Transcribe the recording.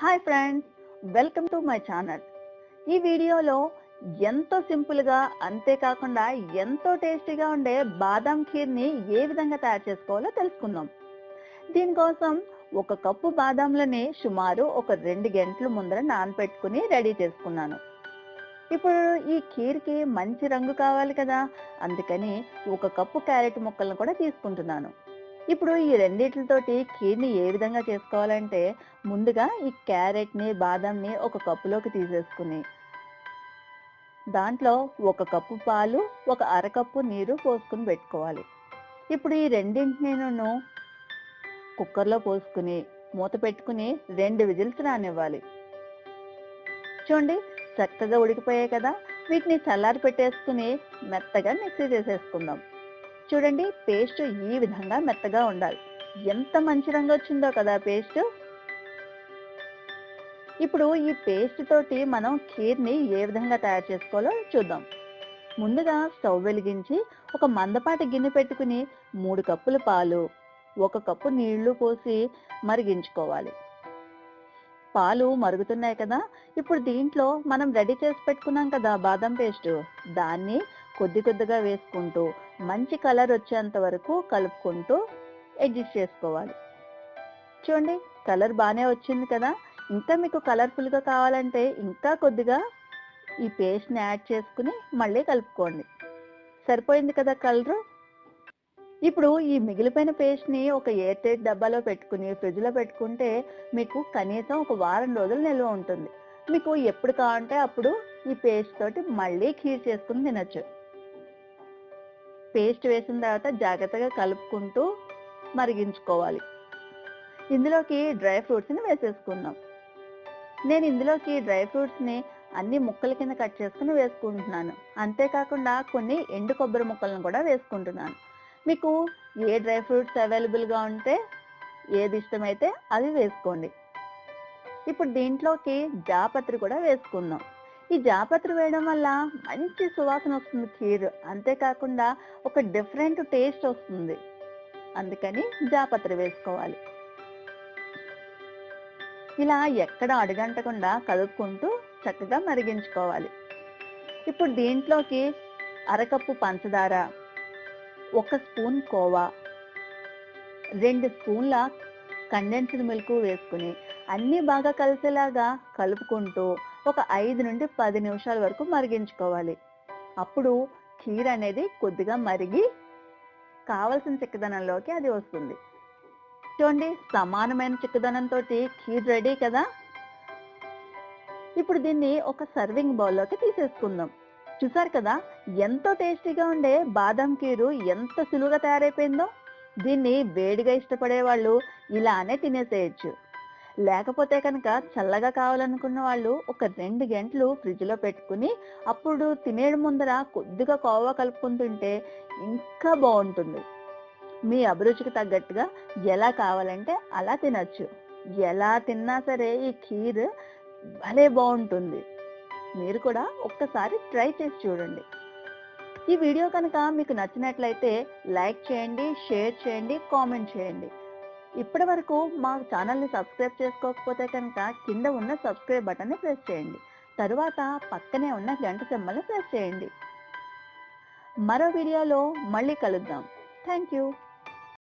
Hi friends welcome to my channel ఈ వీడియోలో ఎంతో సింపుల్గా అంతేకాకుండా ఎంతో టేస్టీగా ఉండే బాదాం ఖీర్ని ఏ విధంగా తయారు చేసుకోవాలో తెలుసుకుందాం. దీనికోసం ఒక కప్పు బాదాంలని సుమారు ఒక రెండు గంటలు ముందర నానపెట్టుకుని రెడీ చేసుకున్నాను. ఇప్పుడు ఈ ఖీర్కి మంచి రంగు కావాలి కదా అందుకని ఒక కప్పు క్యారెట్ ముక్కలను కూడా తీసుకుంటున్నాను. ఇప్పుడు ఈ రెండిటితోటి ఖీర్ని ఏ విధంగా చేసుకోవాలంటే ముందుగా ఈ క్యారెట్ని బాదంని ఒక కప్పులోకి తీసేసుకుని దాంట్లో ఒక కప్పు పాలు ఒక అరకప్పు నీరు పోసుకుని పెట్టుకోవాలి. ఇప్పుడు ఈ రెండింటిని నేను కుక్కర్లో పోసుకుని మూత పెట్టుకుని రెండు విజిల్స్ రానివ్వాలి. చూడండి చక్కగా ఉడికిపోయాయి కదా. వీటిని చల్లారి పెట్టేసుకుని మెత్తగా మిక్సీ చేసేసుకుందాం. చూడండి పేస్ట్ ఈ విధంగా మెత్తగా ఉండాలి. ఎంత మంచి రంగు వచ్చిందో కదా పేస్ట్. ఇప్పుడు ఈ పేస్ట్ తోటి మనం ఖీర్ని ఏ విధంగా తయారు చేసుకోవాలో చూద్దాం. ముందుగా స్టవ్ వెలిగించి ఒక మందపాటి గిన్నె పెట్టుకుని మూడు కప్పుల పాలు ఒక కప్పు నీళ్ళు పోసి మరిగించుకోవాలి. పాలు మరుగుతున్నాయి కదా ఇప్పుడు దీంట్లో మనం రెడీ చేసి పెట్టుకున్నాం కదా బాదం పేస్ట్. దాన్ని కొద్ది కొద్దిగా వేసుకుంటూ మంచి కలర్ వచ్చేంత వరకు కలుపుకుంటూ అడ్జస్ట్ చేసుకోవాలి. చూడండి కలర్ బాగానే వచ్చింది కదా? ఇంకా మీకు కలర్ఫుల్గా కావాలంటే ఇంకా కొద్దిగా ఈ పేస్ట్ని యాడ్ చేసుకుని మళ్ళీ కలుపుకోండి. సరిపోయింది కదా కలరు? ఇప్పుడు ఈ మిగిలిపోయిన పేస్ట్ని ఒక ఎయిర్ టైట్ డబ్బాలో పెట్టుకుని ఫ్రిడ్జ్లో పెట్టుకుంటే మీకు కనీసం ఒక వారం రోజులు నిల్వ ఉంటుంది. మీకు ఎప్పుడు కావాలంటే అప్పుడు ఈ పేస్ట్ తోటి మళ్ళీ ఖీర్ చేసుకుని తినొచ్చు. పేస్ట్ వేసిన తర్వాత జాగ్రత్తగా కలుపుకుంటూ మరిగించుకోవాలి. ఇందులోకి డ్రై ఫ్రూట్స్ని వేసేసుకుందాం. నేను ఇందులోకి డ్రై ఫ్రూట్స్ని అన్ని ముక్కల కింద కట్ చేసుకుని వేసుకుంటున్నాను. అంతేకాకుండా కొన్ని ఎండు కొబ్బరి ముక్కలను కూడా వేసుకుంటున్నాను. మీకు ఏ డ్రై ఫ్రూట్స్ అవైలబుల్గా ఉంటే ఏది ఇష్టమైతే అది వేసుకోండి. ఇప్పుడు దీంట్లోకి జాపత్రి కూడా వేసుకుందాం. ఈ జాపత్రి వేయడం వల్ల మంచి సువాసన వస్తుంది ఖీర్. అంతేకాకుండా ఒక డిఫరెంట్ టేస్ట్ వస్తుంది. అందుకని జాపత్రి వేసుకోవాలి. ఇలా ఎక్కడ అడుగంటకుండా కలుపుకుంటూ చక్కగా మరిగించుకోవాలి. ఇప్పుడు దీంట్లోకి అరకప్పు పంచదార ఒక స్పూన్ కోవా రెండు స్పూన్ల కండెన్స్డ్ మిల్క్ వేసుకుని అన్నీ బాగా కలిసేలాగా కలుపుకుంటూ ఒక ఐదు నుండి పది నిమిషాల వరకు మరిగించుకోవాలి. అప్పుడు ఖీర్ అనేది కొద్దిగా మరిగి కావలసిన చిక్కదనంలోకి అది వస్తుంది. చూడండి సమానమైన చిక్కదనంతో కీర్ రెడీ కదా? ఇప్పుడు దీన్ని ఒక సర్వింగ్ బౌల్లోకి తీసేసుకుందాం. చూసారు కదా ఎంతో టేస్టీగా ఉండే బాదం కీరు ఎంత సులువుగా తయారైపోయిందో? దీన్ని వేడిగా ఇష్టపడే వాళ్ళు ఇలానే తినేసేయచ్చు. లేకపోతే కనుక చల్లగా కావాలనుకున్న వాళ్ళు ఒక రెండు గంటలు ఫ్రిడ్జ్లో పెట్టుకుని అప్పుడు తినేయడం ముందర కొద్దిగా కోవా కలుపుకుంటుంటే ఇంకా బాగుంటుంది. మీ అభిరుచికి తగ్గట్టుగా ఎలా కావాలంటే అలా తినచ్చు. ఎలా తిన్నా సరే ఈ ఖీర్ భలే బాగుంటుంది. మీరు కూడా ఒక్కసారి ట్రై చేసి చూడండి. ఈ వీడియో కనుక మీకు నచ్చినట్లయితే లైక్ చేయండి షేర్ చేయండి కామెంట్ చేయండి. ఇప్పటి వరకు మా ఛానల్ని సబ్స్క్రైబ్ చేసుకోకపోతే కనుక కింద ఉన్న సబ్స్క్రైబ్ బటన్ని ప్రెస్ చేయండి. తరువాత పక్కనే ఉన్న గంట సింబల్ని ప్రెస్ చేయండి. మరో వీడియోలో మళ్ళీ కలుద్దాం. Thank you.